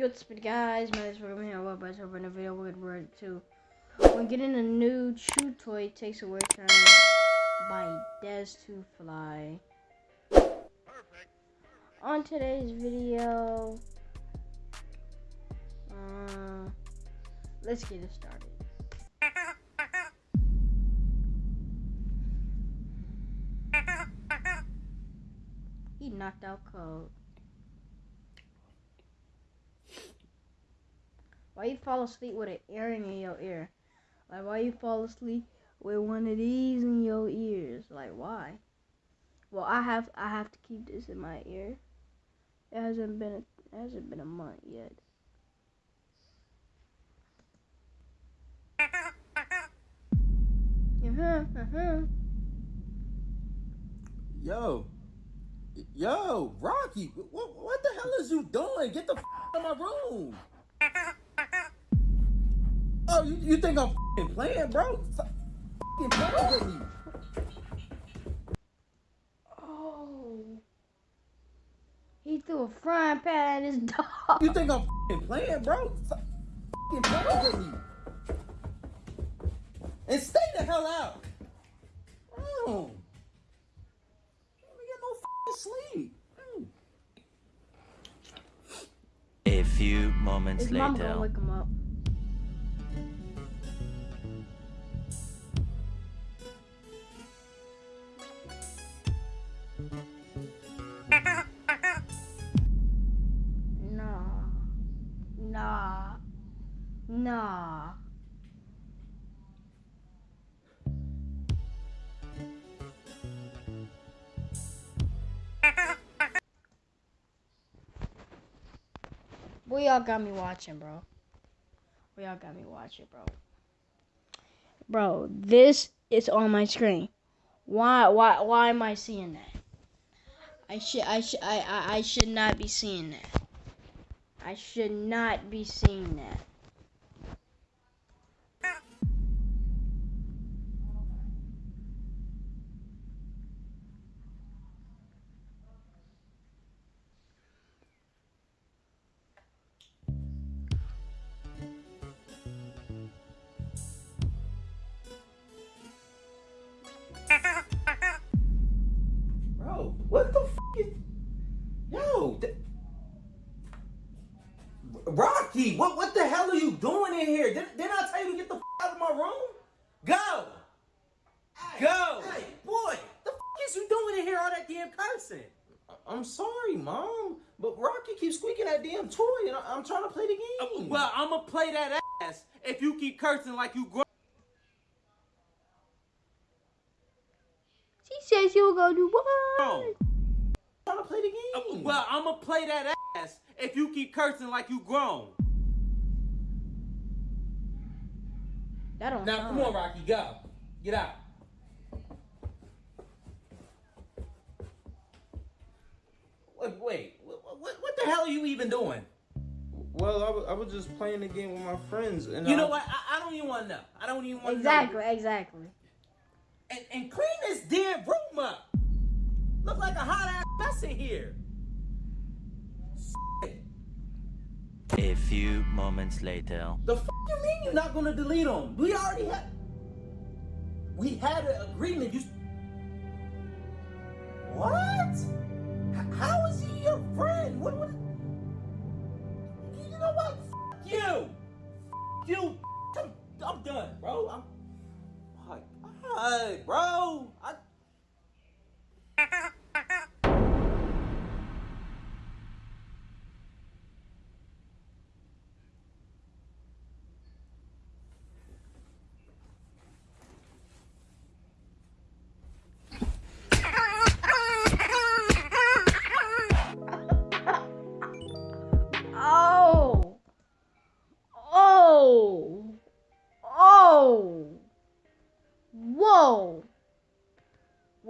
Yo, what's up, guys? My name is Roman here. Welcome back to another video. We're gonna to when getting a new chew toy takes away time by Des to Fly. Perfect. On today's video, uh, let's get it started. He knocked out code. Why you fall asleep with an earring in your ear? Like why you fall asleep with one of these in your ears? Like why? Well, I have I have to keep this in my ear. It hasn't been a, it hasn't been a month yet. Uh-huh, uh-huh. Yo, yo, Rocky, what, what the hell is you doing? Get the f- out of my room. Oh, you, you think I'm f***ing playing, bro? Stop f***ing playing with me. Oh. He threw a frying pan at his dog. You think I'm f***ing playing, bro? Stop f***ing playing with me. And stay the hell out. Bro. Can't even get no f***ing sleep. Mm. A few moments His mama later. Nah. What y'all got me watching, bro? What y'all got me watching, bro? Bro, this is on my screen. Why why why am I seeing that? I should I should I, I, I should not be seeing that. I should not be seeing that. What the f is... Yo, Rocky, what what the hell are you doing in here? Did, didn't I tell you to get the f out of my room? Go! Go! Hey, boy, the f is you doing in here all that damn cursing? I'm sorry, Mom, but Rocky keeps squeaking that damn toy, and I, am trying to play the uh, game. Well, I'ma play that ass if you keep cursing like you grown. Says you gonna do what? I'm trying to play the game. Uh, well, I'ma play that ass if you keep cursing like you grown. That don't now sound come on. Rocky, go, get out. Wait, wait, what, what, what the hell are you even doing? Well, I was, I was just playing the game with my friends, and You I- know what? I, I don't even want to know. I don't even want to Exactly, know. exactly. And, and clean this damn room up. Look like a hot ass mess in here. A few moments later. The f you mean you're not gonna delete them? We already had. We had an agreement. You. What? How is he your friend? What? what? You know what? F you. F you.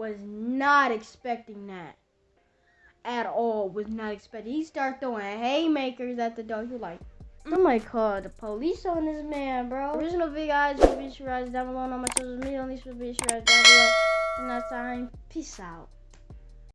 Was not expecting that. At all. Was not expecting. He start throwing haymakers at the dog. You're like, Somebody mm. called the police on this man, bro. Original video guys, will be sure down below on my social media. On these will be sure down below. And that's time. Peace out.